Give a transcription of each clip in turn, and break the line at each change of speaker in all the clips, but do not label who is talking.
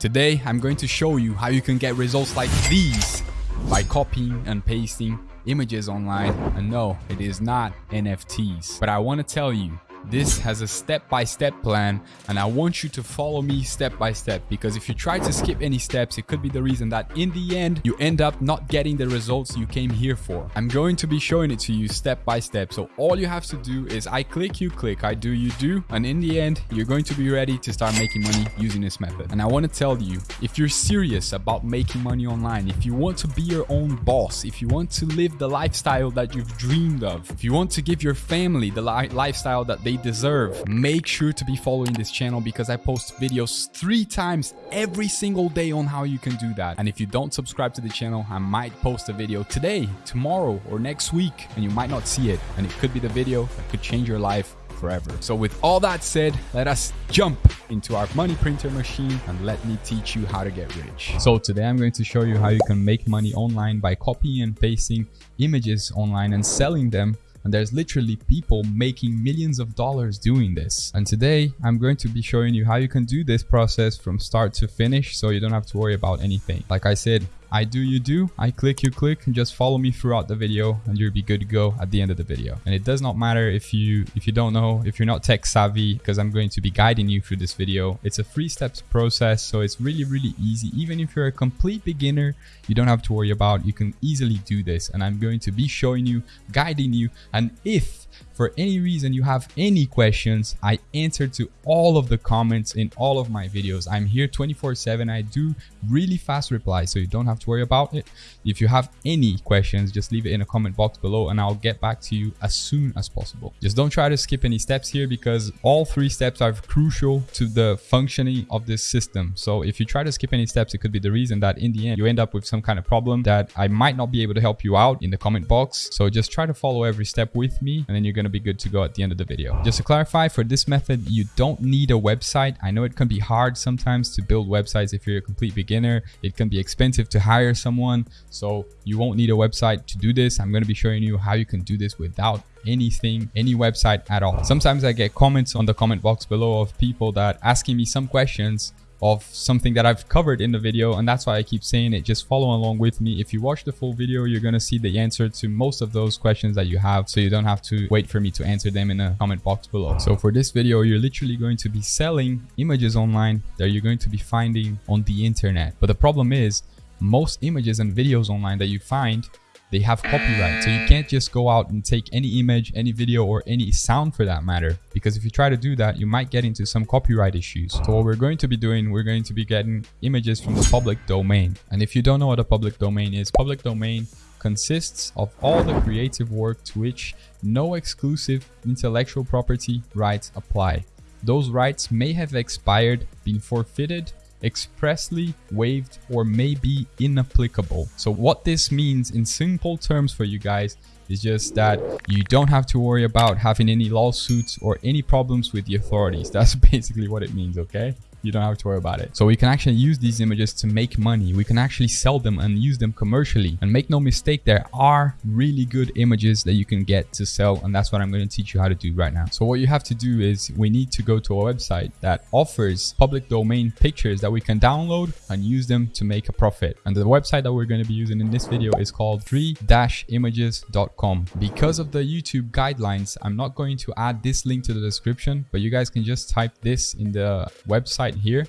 Today, I'm going to show you how you can get results like these by copying and pasting images online. And no, it is not NFTs. But I want to tell you, this has a step-by-step -step plan and I want you to follow me step by step because if you try to skip any steps, it could be the reason that in the end, you end up not getting the results you came here for. I'm going to be showing it to you step by step. So all you have to do is I click, you click, I do, you do. And in the end, you're going to be ready to start making money using this method. And I want to tell you, if you're serious about making money online, if you want to be your own boss, if you want to live the lifestyle that you've dreamed of, if you want to give your family the li lifestyle that they deserve. Make sure to be following this channel because I post videos three times every single day on how you can do that. And if you don't subscribe to the channel, I might post a video today, tomorrow, or next week, and you might not see it. And it could be the video that could change your life forever. So with all that said, let us jump into our money printer machine and let me teach you how to get rich. So today I'm going to show you how you can make money online by copying and pasting images online and selling them and there's literally people making millions of dollars doing this. And today I'm going to be showing you how you can do this process from start to finish so you don't have to worry about anything. Like I said, I do you do, I click you click, and just follow me throughout the video and you'll be good to go at the end of the video. And it does not matter if you if you don't know, if you're not tech savvy, because I'm going to be guiding you through this video. It's a three steps process, so it's really, really easy. Even if you're a complete beginner, you don't have to worry about, you can easily do this. And I'm going to be showing you, guiding you, and if for any reason you have any questions, I answer to all of the comments in all of my videos. I'm here 24 7. I do really fast replies, so you don't have to worry about it. If you have any questions, just leave it in a comment box below and I'll get back to you as soon as possible. Just don't try to skip any steps here because all three steps are crucial to the functioning of this system. So if you try to skip any steps, it could be the reason that in the end you end up with some kind of problem that I might not be able to help you out in the comment box. So just try to follow every step with me and then you're going to be good to go at the end of the video. Just to clarify, for this method, you don't need a website. I know it can be hard sometimes to build websites if you're a complete beginner. It can be expensive to hire someone. So you won't need a website to do this. I'm going to be showing you how you can do this without anything, any website at all. Sometimes I get comments on the comment box below of people that asking me some questions of something that I've covered in the video and that's why I keep saying it. Just follow along with me. If you watch the full video you're gonna see the answer to most of those questions that you have so you don't have to wait for me to answer them in the comment box below. So for this video you're literally going to be selling images online that you're going to be finding on the internet. But the problem is most images and videos online that you find they have copyright. So you can't just go out and take any image, any video, or any sound for that matter. Because if you try to do that, you might get into some copyright issues. So what we're going to be doing, we're going to be getting images from the public domain. And if you don't know what a public domain is, public domain consists of all the creative work to which no exclusive intellectual property rights apply. Those rights may have expired, been forfeited, expressly waived or may be inapplicable. So what this means in simple terms for you guys is just that you don't have to worry about having any lawsuits or any problems with the authorities. That's basically what it means, okay? You don't have to worry about it. So we can actually use these images to make money. We can actually sell them and use them commercially. And make no mistake, there are really good images that you can get to sell. And that's what I'm going to teach you how to do right now. So what you have to do is we need to go to a website that offers public domain pictures that we can download and use them to make a profit. And the website that we're going to be using in this video is called freeimages.com. Because of the YouTube guidelines, I'm not going to add this link to the description, but you guys can just type this in the website website here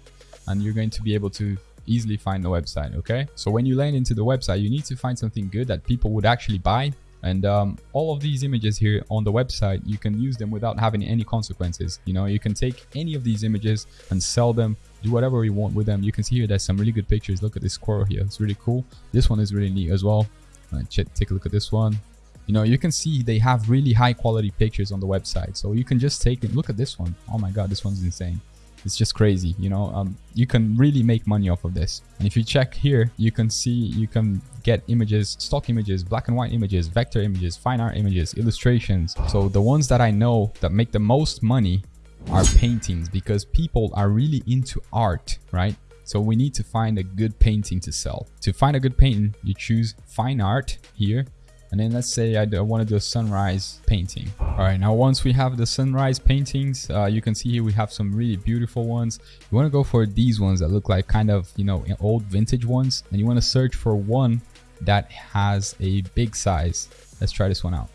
and you're going to be able to easily find the website okay? So when you land into the website you need to find something good that people would actually buy. And um, all of these images here on the website you can use them without having any consequences. You know you can take any of these images and sell them do whatever you want with them. You can see here there's some really good pictures. Look at this squirrel here. It's really cool. This one is really neat as well. Take a look at this one. You know you can see they have really high quality pictures on the website. So you can just take it. Look at this one. Oh my god this one's insane it's just crazy you know? Um, you can really make money off of this. And if you check here you can see you can get images stock images black and white images vector images fine art images illustrations. So the ones that i know that make the most money are paintings because people are really into art right? So we need to find a good painting to sell. To find a good painting you choose fine art here And then let's say I, I want to do a sunrise painting. All right, now once we have the sunrise paintings, uh, you can see here we have some really beautiful ones. You want to go for these ones that look like kind of, you know, old vintage ones. And you want to search for one that has a big size. Let's try this one out.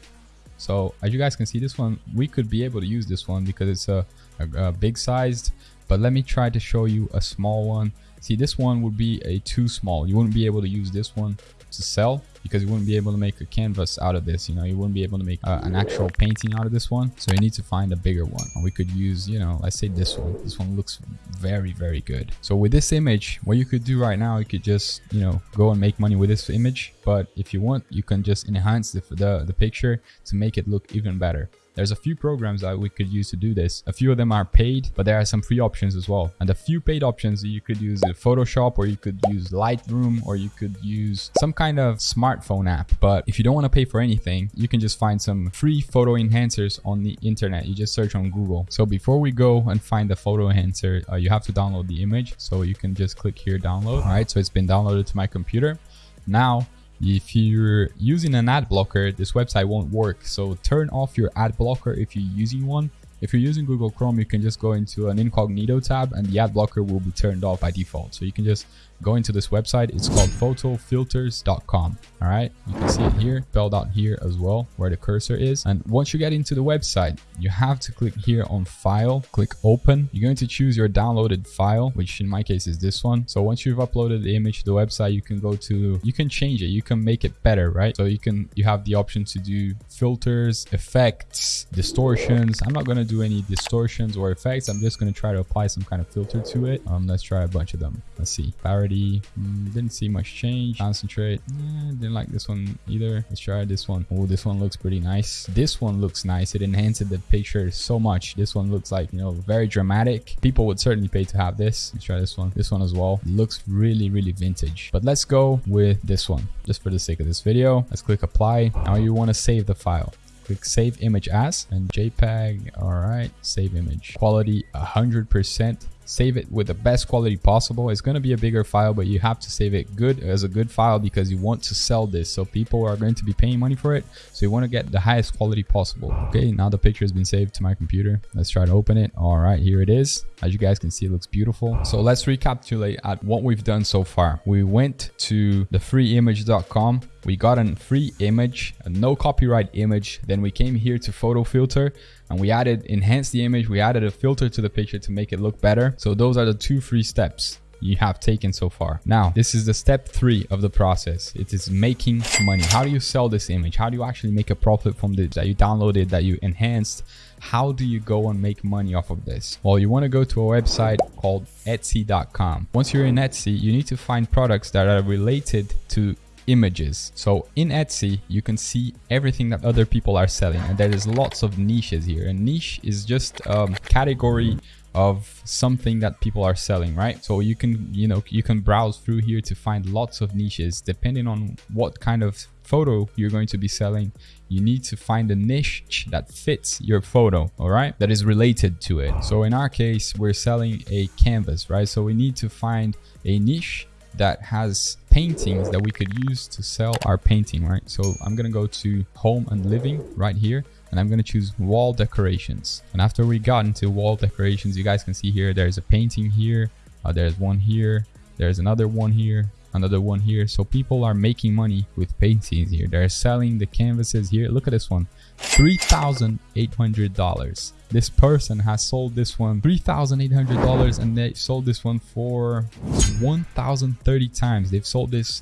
So as you guys can see, this one, we could be able to use this one because it's a, a, a big sized, but let me try to show you a small one. See, this one would be a too small. You wouldn't be able to use this one to sell because you wouldn't be able to make a canvas out of this you know? You wouldn't be able to make uh, an actual painting out of this one. So you need to find a bigger one. And we could use you know let's say this one. This one looks very very good. So with this image what you could do right now you could just you know go and make money with this image. But if you want you can just enhance the, the, the picture to make it look even better there's a few programs that we could use to do this. A few of them are paid, but there are some free options as well. And a few paid options, you could use Photoshop or you could use Lightroom or you could use some kind of smartphone app. But if you don't want to pay for anything, you can just find some free photo enhancers on the internet. You just search on Google. So before we go and find the photo enhancer, uh, you have to download the image. So you can just click here, download. All right, so it's been downloaded to my computer. Now if you're using an ad blocker, this website won't work. So turn off your ad blocker if you're using one. If you're using Google Chrome, you can just go into an incognito tab and the ad blocker will be turned off by default. So you can just go into this website. It's called photofilters.com. All right. You can see it here, spelled out here as well, where the cursor is. And once you get into the website, you have to click here on file, click open. You're going to choose your downloaded file, which in my case is this one. So once you've uploaded the image to the website, you can go to, you can change it. You can make it better, right? So you can, you have the option to do filters, effects, distortions. I'm not going to do any distortions or effects. I'm just going to try to apply some kind of filter to it. Um, let's try a bunch of them. Let's see. Mm, didn't see much change. Concentrate. Eh, didn't like this one either. Let's try this one. Oh, this one looks pretty nice. This one looks nice. It enhances the picture so much. This one looks like, you know, very dramatic. People would certainly pay to have this. Let's try this one. This one as well. It looks really, really vintage. But let's go with this one just for the sake of this video. Let's click apply. Now you want to save the file click save image as and jpeg all right save image quality 100 percent save it with the best quality possible. It's going to be a bigger file but you have to save it good as a good file because you want to sell this. So people are going to be paying money for it. So you want to get the highest quality possible. Okay now the picture has been saved to my computer. Let's try to open it. All right here it is. As you guys can see it looks beautiful. So let's recapitulate at what we've done so far. We went to the freeimage.com we got a free image a no copyright image. Then we came here to photo filter and we added enhanced the image. We added a filter to the picture to make it look better so those are the two free steps you have taken so far. Now, this is the step three of the process. It is making money. How do you sell this image? How do you actually make a profit from this that you downloaded, that you enhanced? How do you go and make money off of this? Well, you want to go to a website called Etsy.com. Once you're in Etsy, you need to find products that are related to images. So in Etsy, you can see everything that other people are selling and there is lots of niches here. A niche is just a category of something that people are selling, right? So you can, you know, you can browse through here to find lots of niches depending on what kind of photo you're going to be selling. You need to find a niche that fits your photo, all right? That is related to it. So in our case, we're selling a canvas, right? So we need to find a niche that has paintings that we could use to sell our painting, right? So I'm gonna go to home and living right here and I'm gonna choose wall decorations. And after we got into wall decorations, you guys can see here, there's a painting here, uh, there's one here, there's another one here, another one here. So people are making money with paintings here. They're selling the canvases here. Look at this one, $3,800. This person has sold this one $3,800 and they sold this one for 1,030 times. They've sold this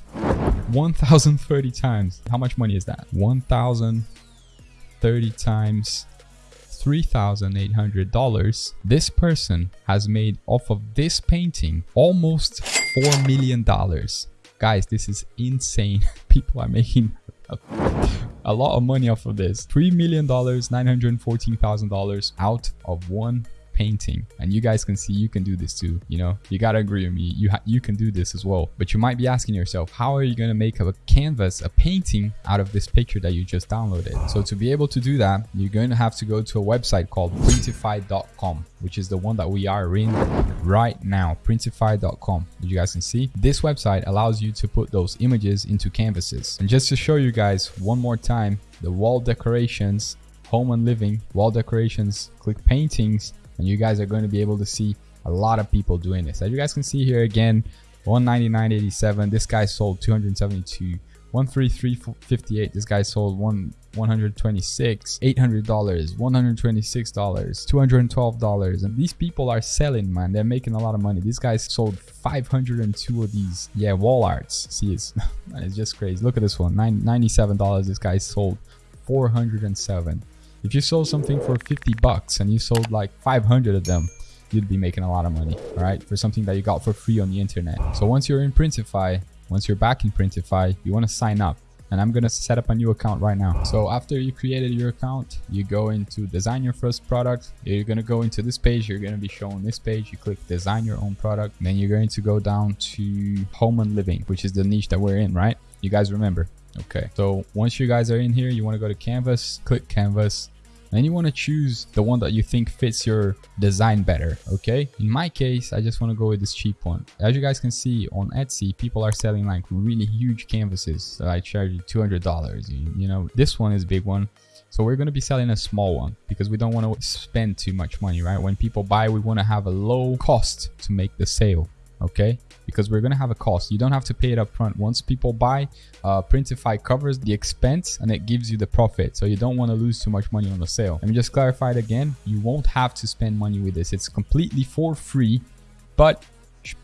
1,030 times. How much money is that? 1,030 times $3,800. This person has made off of this painting almost $4 million. Guys, this is insane. People are making a lot of money off of this. $3 million, $914,000 out of one painting and you guys can see you can do this too you know? You gotta agree with me you you can do this as well but you might be asking yourself how are you to make a canvas a painting out of this picture that you just downloaded? So to be able to do that you're going to have to go to a website called printify.com which is the one that we are in right now printify.com as you guys can see this website allows you to put those images into canvases. And just to show you guys one more time the wall decorations home and living, wall decorations, click paintings, and you guys are going to be able to see a lot of people doing this. As you guys can see here again, 199.87. This guy sold 272. 133.58. This guy sold one 126 $800 $126 $212 and these people are selling man they're making a lot of money these guys sold 502 of these yeah wall arts see it's it's just crazy look at this one Nine, $97 this guy sold 407 if you sold something for 50 bucks and you sold like 500 of them, you'd be making a lot of money, all right? For something that you got for free on the internet. So once you're in Printify, once you're back in Printify, you want to sign up and I'm going to set up a new account right now. So after you created your account, you go into design your first product. You're going to go into this page. You're going to be shown this page. You click design your own product. Then you're going to go down to home and living, which is the niche that we're in, right? You guys remember. Okay. So once you guys are in here, you want to go to canvas, click canvas, and you want to choose the one that you think fits your design better okay? In my case i just want to go with this cheap one. As you guys can see on etsy people are selling like really huge canvases that i charge you 200 dollars you know? This one is big one. So we're going to be selling a small one because we don't want to spend too much money right? When people buy we want to have a low cost to make the sale okay? Because we're to have a cost. You don't have to pay it up front once people buy uh, printify covers the expense and it gives you the profit. So you don't want to lose too much money on the sale. Let me just clarify it again. You won't have to spend money with this. It's completely for free but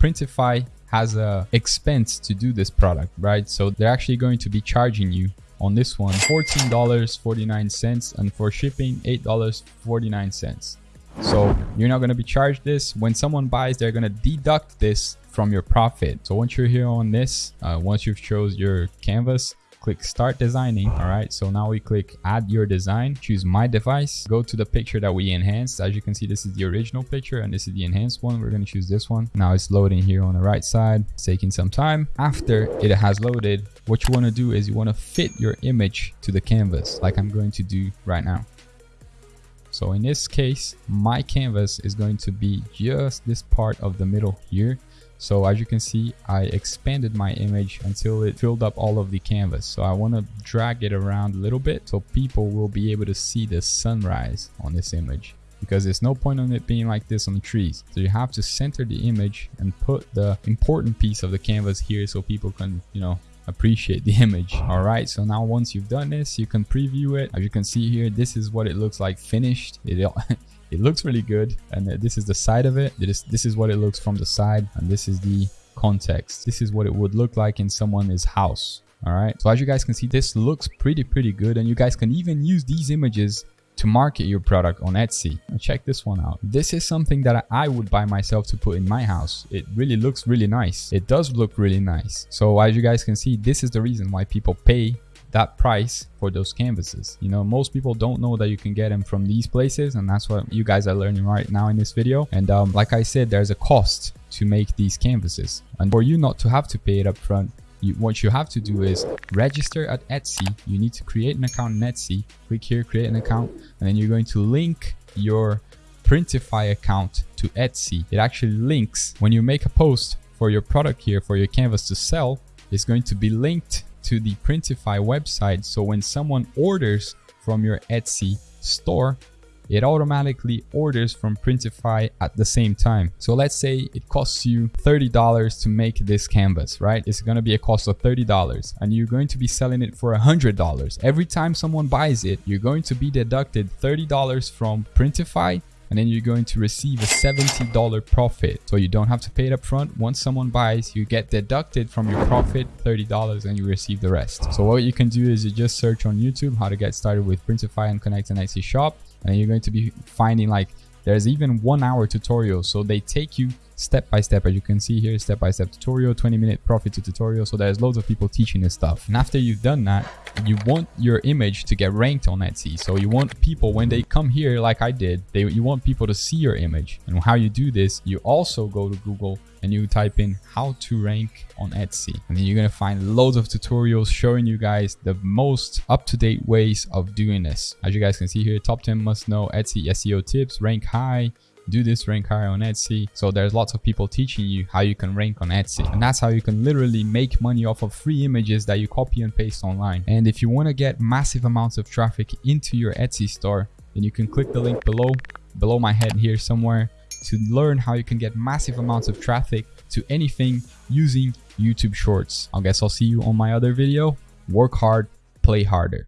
printify has a expense to do this product right? So they're actually going to be charging you on this one $14.49 and for shipping $8.49 so you're not going to be charged this. When someone buys, they're going to deduct this from your profit. So once you're here on this, uh, once you've chose your canvas, click start designing all right? So now we click add your design choose my device go to the picture that we enhanced. As you can see this is the original picture and this is the enhanced one. We're going to choose this one. Now it's loading here on the right side it's taking some time. After it has loaded what you want to do is you want to fit your image to the canvas like i'm going to do right now so in this case, my canvas is going to be just this part of the middle here. So as you can see, I expanded my image until it filled up all of the canvas. So I want to drag it around a little bit so people will be able to see the sunrise on this image because there's no point on it being like this on the trees. So you have to center the image and put the important piece of the canvas here so people can, you know, appreciate the image. All right so now once you've done this you can preview it. As you can see here this is what it looks like finished. It it looks really good and uh, this is the side of it. This this is what it looks from the side and this is the context. This is what it would look like in someone's house. All right so as you guys can see this looks pretty pretty good and you guys can even use these images to market your product on Etsy. Check this one out. This is something that I would buy myself to put in my house. It really looks really nice. It does look really nice. So as you guys can see, this is the reason why people pay that price for those canvases. You know, most people don't know that you can get them from these places and that's what you guys are learning right now in this video. And um, like I said, there's a cost to make these canvases. And for you not to have to pay it up front, you, what you have to do is register at Etsy. You need to create an account in Etsy. Click here, create an account, and then you're going to link your Printify account to Etsy. It actually links when you make a post for your product here, for your canvas to sell, it's going to be linked to the Printify website. So when someone orders from your Etsy store, it automatically orders from Printify at the same time. So let's say it costs you $30 to make this canvas, right? It's going to be a cost of $30 and you're going to be selling it for $100. Every time someone buys it, you're going to be deducted $30 from Printify and then you're going to receive a $70 profit. So you don't have to pay it up front. Once someone buys, you get deducted from your profit $30 and you receive the rest. So what you can do is you just search on YouTube how to get started with Printify and connect an Etsy shop and you're going to be finding like there's even one hour tutorial. So they take you step by step. As you can see here step by step tutorial 20 minute profit to tutorial. So there's loads of people teaching this stuff. And after you've done that you want your image to get ranked on etsy. So you want people when they come here like i did they you want people to see your image. And how you do this you also go to google and you type in how to rank on Etsy. And then you're going to find loads of tutorials showing you guys the most up-to-date ways of doing this. As you guys can see here, top 10 must know Etsy SEO tips, rank high, do this rank higher on Etsy. So there's lots of people teaching you how you can rank on Etsy. And that's how you can literally make money off of free images that you copy and paste online. And if you want to get massive amounts of traffic into your Etsy store, then you can click the link below, below my head here somewhere to learn how you can get massive amounts of traffic to anything using YouTube Shorts. I guess I'll see you on my other video. Work hard, play harder.